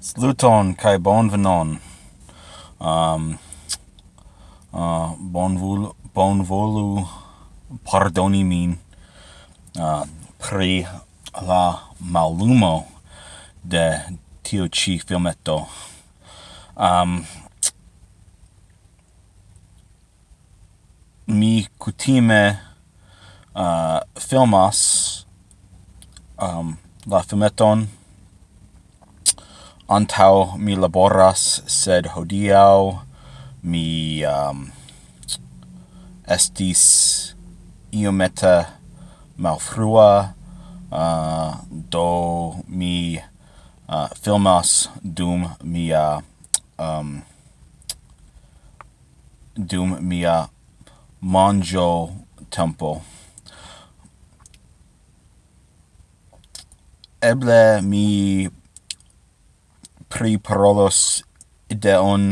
Sluton kai bonvenon. Um uh bonvolu bonvolu pardoni min uh, pri la mallumo de tio ci filmetto. Um mi kutime uh, filmas um, la filmeton antau mi laboras, sed hodiau mi um, estis iomete malfrua, uh, do mi uh, filmas dum mia um, dum mia manjo tempo. Eble mi pri parolos ideon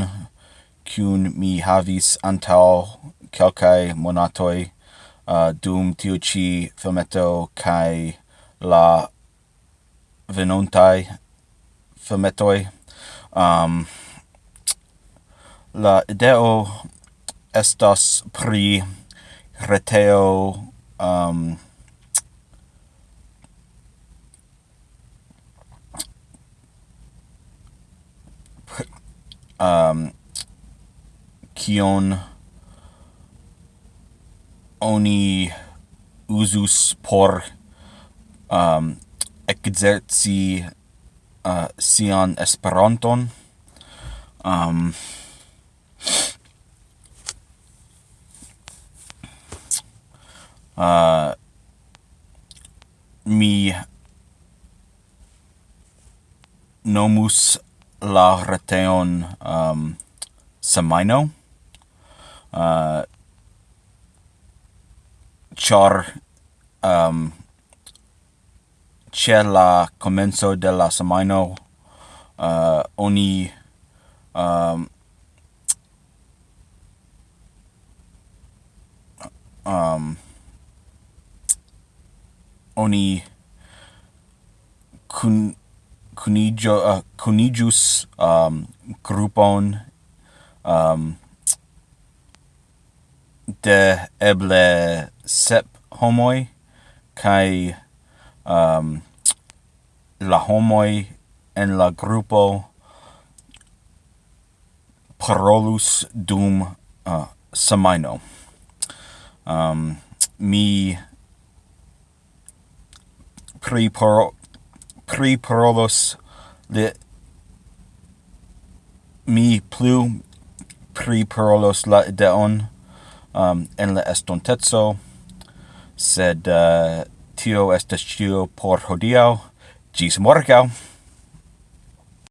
cun mi havis antau kelkai monatoi uh, dum tiu ci filmeto kai la venontai filmetoi um, la ideo estas pri reteo um, um, kion oni usus por um, exerci uh, sian Esperanton. Um, uh, mi nomus la reteon um, semaino, uh, char um, ce la comenzo de la semaino uh, oni um, um, oni kun cunigio uh, cunigius um grupon um de eble sep homoi kai um la homoi en la grupo parolus dum uh, semaino um mi pri priprovos le mi plu priprovos la ideon um, en la estontezo, sed uh, tio estas ĉio por hodiaŭ. Gis morgau!